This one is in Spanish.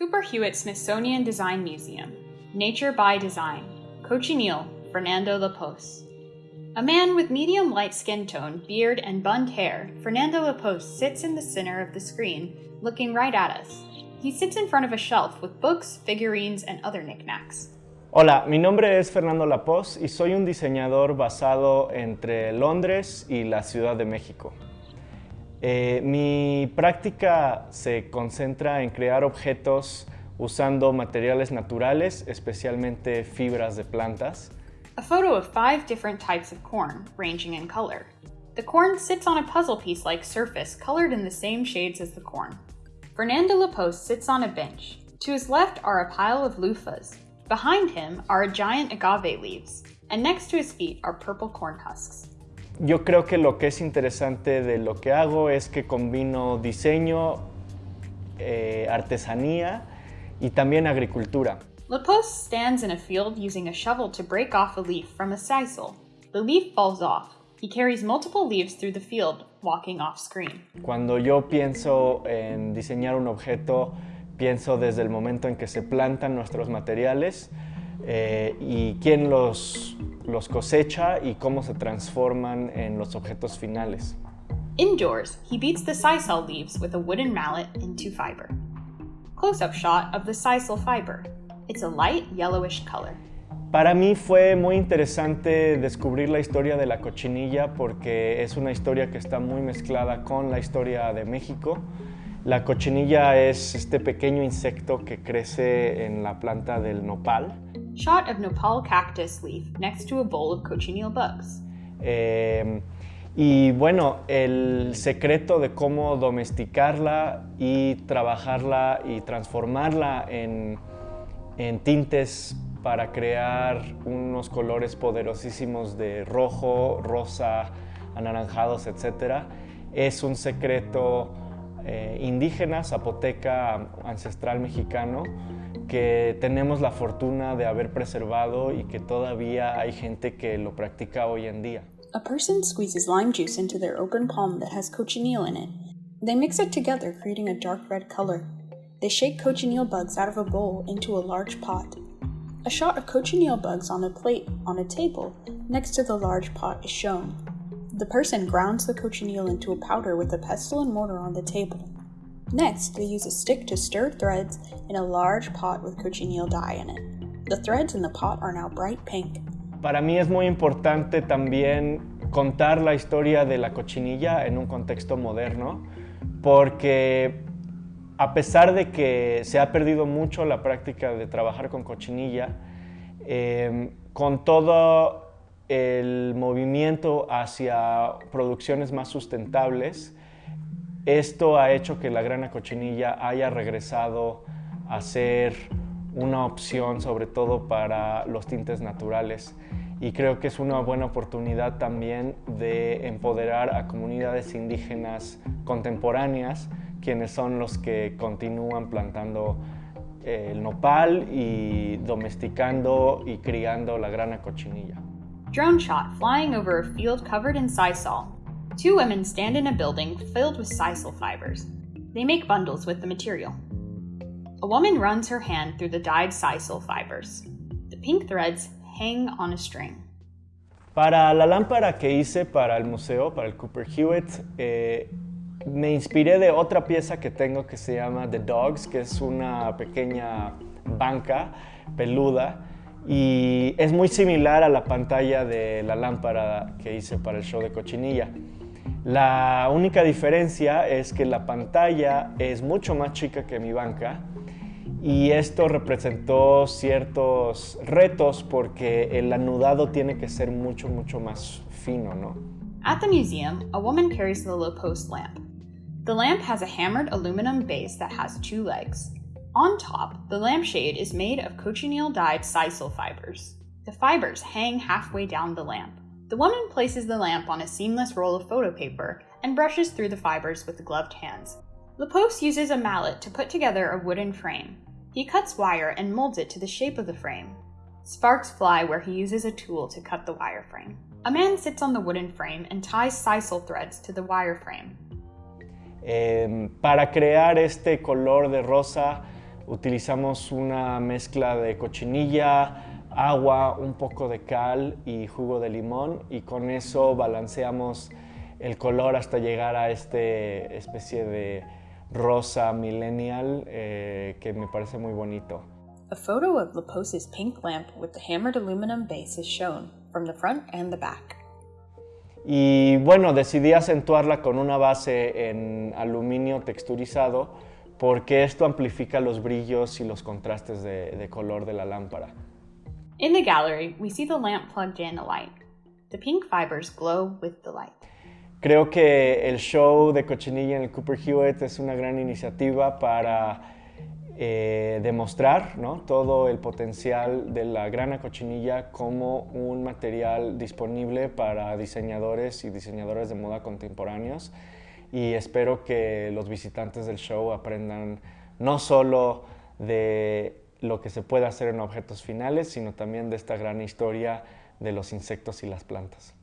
Cooper Hewitt Smithsonian Design Museum, Nature by Design, Cochineal, Fernando Lapos. A man with medium light skin tone, beard, and bunned hair, Fernando Lapos sits in the center of the screen, looking right at us. He sits in front of a shelf with books, figurines, and other knickknacks. Hola, mi nombre es Fernando Lapos y soy un diseñador basado entre Londres y la Ciudad de México. Eh, mi práctica se concentra en crear objetos usando materiales naturales, especialmente fibras de plantas. A photo of five different types of corn, ranging in color. The corn sits on a puzzle piece-like surface colored in the same shades as the corn. Fernando Lapos sits on a bench. To his left are a pile of loofahs. Behind him are giant agave leaves, and next to his feet are purple corn husks. Yo creo que lo que es interesante de lo que hago es que combino diseño, eh, artesanía y también agricultura. Lapos stands in a field using a shovel to break off a leaf from a sisal. The leaf falls off. He carries multiple leaves through the field, walking off screen. Cuando yo pienso en diseñar un objeto, pienso desde el momento en que se plantan nuestros materiales eh, y quién los, los cosecha y cómo se transforman en los objetos finales. Indoors, he beats the sisal leaves with a wooden mallet into fiber. Close-up shot of the sisal fiber. It's a light yellowish color. Para mí fue muy interesante descubrir la historia de la cochinilla porque es una historia que está muy mezclada con la historia de México. La cochinilla es este pequeño insecto que crece en la planta del nopal. Shot of nopal cactus leaf next to a bowl of cochineal bugs. Eh, y bueno, el secreto de cómo domesticarla y trabajarla y transformarla en, en tintes para crear unos colores poderosísimos de rojo, rosa, anaranjados, etc. Es un secreto eh, indígena, zapoteca, ancestral mexicano, que tenemos la fortuna de haber preservado y que todavía hay gente que lo practica hoy en día. A person squeezes lime juice into their open palm that has cochineal in it. They mix it together, creating a dark red color. They shake cochineal bugs out of a bowl into a large pot. A shot of cochineal bugs on a plate on a table next to the large pot is shown. The person grounds the cochineal into a powder with a pestle and mortar on the table. Next, they use a stick to stir threads in a large pot with cochineal dye in it. The threads in the pot are now bright pink. Para mí es muy importante también contar la historia de la cochinilla en un contexto moderno, porque a pesar de que se ha perdido mucho la práctica de trabajar con cochinilla, eh, con todo el movimiento hacia producciones más sustentables, esto ha hecho que la grana cochinilla haya regresado a ser una opción sobre todo para los tintes naturales y creo que es una buena oportunidad también de empoderar a comunidades indígenas contemporáneas quienes son los que continúan plantando eh, el nopal y domesticando y criando la grana cochinilla. Drone shot flying over a field covered in sisal. Two women stand in a building filled with sisal fibers. They make bundles with the material. A woman runs her hand through the dyed sisal fibers. The pink threads hang on a string. Para la lámpara que hice para el museo, para el Cooper Hewitt, eh, me inspiré de otra pieza que tengo que se llama The Dogs, que es una pequeña banca peluda y es muy similar a la pantalla de la lámpara que hice para el show de cochinilla. La única diferencia es que la pantalla es mucho más chica que mi banca y esto representó ciertos retos porque el anudado tiene que ser mucho, mucho más fino, ¿no? At the museum, a woman carries the low post lamp. The lamp has a hammered aluminum base that has two legs. On top, the lampshade is made of cochineal dyed sisal fibers. The fibers hang halfway down the lamp. The woman places the lamp on a seamless roll of photo paper and brushes through the fibers with gloved hands. Lapos uses a mallet to put together a wooden frame. He cuts wire and molds it to the shape of the frame. Sparks fly where he uses a tool to cut the wire frame. A man sits on the wooden frame and ties sisal threads to the wire frame. Para crear este color de rosa Utilizamos una mezcla de cochinilla, agua, un poco de cal y jugo de limón y con eso balanceamos el color hasta llegar a esta especie de rosa millennial eh, que me parece muy bonito. A photo of Lapose's pink lamp with the hammered aluminum base is shown from the front and the back. Y bueno, decidí acentuarla con una base en aluminio texturizado porque esto amplifica los brillos y los contrastes de, de color de la lámpara. In the gallery, we see the lamp plugged in a light. The pink fibers glow with the light. Creo que el show de Cochinilla en el Cooper Hewitt es una gran iniciativa para eh, demostrar ¿no? todo el potencial de la grana cochinilla como un material disponible para diseñadores y diseñadoras de moda contemporáneos y espero que los visitantes del show aprendan no solo de lo que se puede hacer en objetos finales, sino también de esta gran historia de los insectos y las plantas.